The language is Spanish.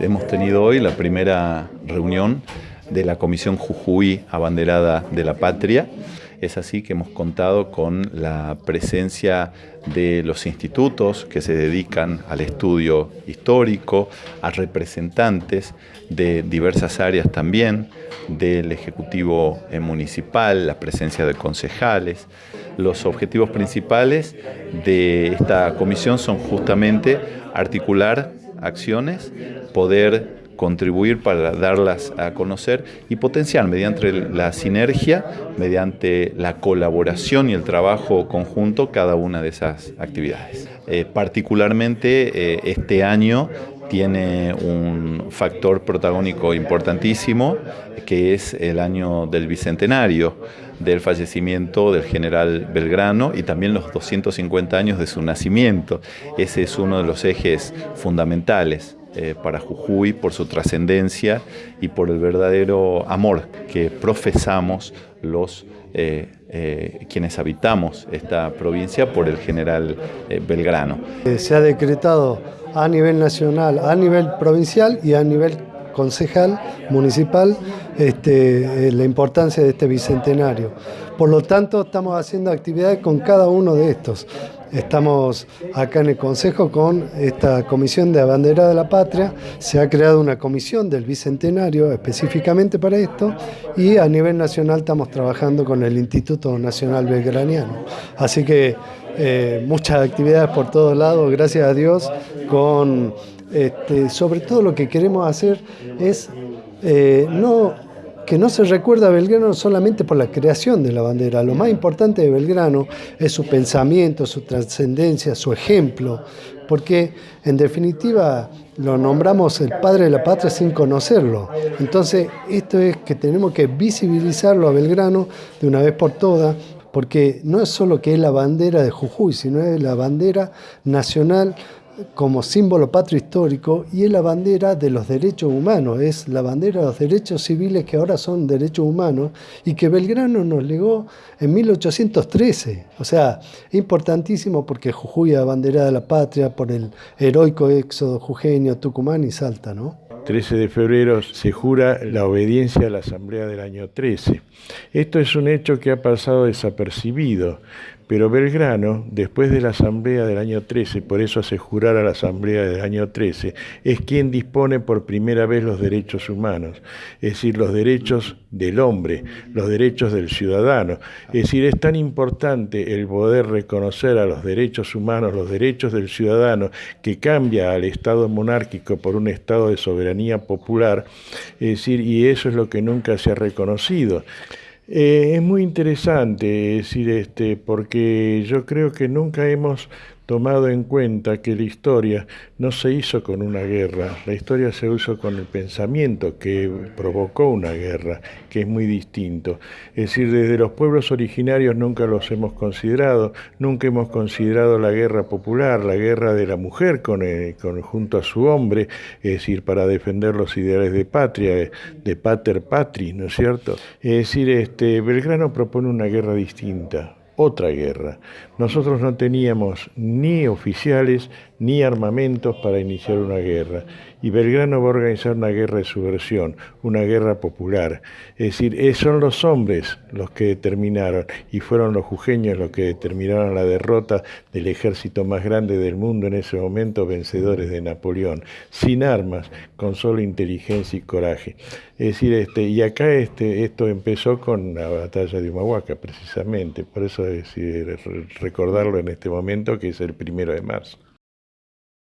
Hemos tenido hoy la primera reunión de la Comisión Jujuy Abanderada de la Patria. Es así que hemos contado con la presencia de los institutos que se dedican al estudio histórico, a representantes de diversas áreas también, del Ejecutivo Municipal, la presencia de concejales. Los objetivos principales de esta comisión son justamente articular acciones, poder contribuir para darlas a conocer y potenciar mediante la sinergia, mediante la colaboración y el trabajo conjunto cada una de esas actividades. Eh, particularmente eh, este año tiene un factor protagónico importantísimo, que es el año del bicentenario del fallecimiento del general Belgrano y también los 250 años de su nacimiento. Ese es uno de los ejes fundamentales eh, para Jujuy por su trascendencia y por el verdadero amor que profesamos los eh, eh, quienes habitamos esta provincia por el general Belgrano. Se ha decretado a nivel nacional, a nivel provincial y a nivel concejal, municipal, este, la importancia de este bicentenario. Por lo tanto, estamos haciendo actividades con cada uno de estos. Estamos acá en el Consejo con esta comisión de bandera de la patria. Se ha creado una comisión del Bicentenario específicamente para esto y a nivel nacional estamos trabajando con el Instituto Nacional Belgraniano. Así que eh, muchas actividades por todos lados, gracias a Dios, con este, sobre todo lo que queremos hacer es eh, no que no se recuerda a Belgrano solamente por la creación de la bandera. Lo más importante de Belgrano es su pensamiento, su trascendencia, su ejemplo, porque en definitiva lo nombramos el padre de la patria sin conocerlo. Entonces, esto es que tenemos que visibilizarlo a Belgrano de una vez por todas, porque no es solo que es la bandera de Jujuy, sino es la bandera nacional como símbolo patrio histórico y es la bandera de los derechos humanos, es la bandera de los derechos civiles que ahora son derechos humanos y que Belgrano nos legó en 1813. O sea, importantísimo porque Jujuy es la bandera de la patria por el heroico éxodo jujeño, Tucumán y Salta, ¿no? 13 de febrero se jura la obediencia a la Asamblea del año 13. Esto es un hecho que ha pasado desapercibido, pero Belgrano, después de la Asamblea del año 13, por eso hace jurar a la Asamblea del año 13, es quien dispone por primera vez los derechos humanos, es decir, los derechos del hombre, los derechos del ciudadano. Es decir, es tan importante el poder reconocer a los derechos humanos, los derechos del ciudadano, que cambia al Estado monárquico por un Estado de soberanía popular, es decir, y eso es lo que nunca se ha reconocido. Eh, es muy interesante decir este, porque yo creo que nunca hemos tomado en cuenta que la historia no se hizo con una guerra, la historia se hizo con el pensamiento que provocó una guerra, que es muy distinto. Es decir, desde los pueblos originarios nunca los hemos considerado, nunca hemos considerado la guerra popular, la guerra de la mujer con, junto a su hombre, es decir, para defender los ideales de patria, de pater patri, ¿no es cierto? Es decir, este, Belgrano propone una guerra distinta, otra guerra. Nosotros no teníamos ni oficiales ni armamentos para iniciar una guerra. Y Belgrano va a organizar una guerra de subversión, una guerra popular. Es decir, eh, son los hombres los que determinaron, y fueron los jujeños los que determinaron la derrota del ejército más grande del mundo en ese momento, vencedores de Napoleón, sin armas, con solo inteligencia y coraje. Es decir, este, y acá este, esto empezó con la batalla de Humahuaca, precisamente, por eso es decir, recordarlo en este momento, que es el primero de marzo.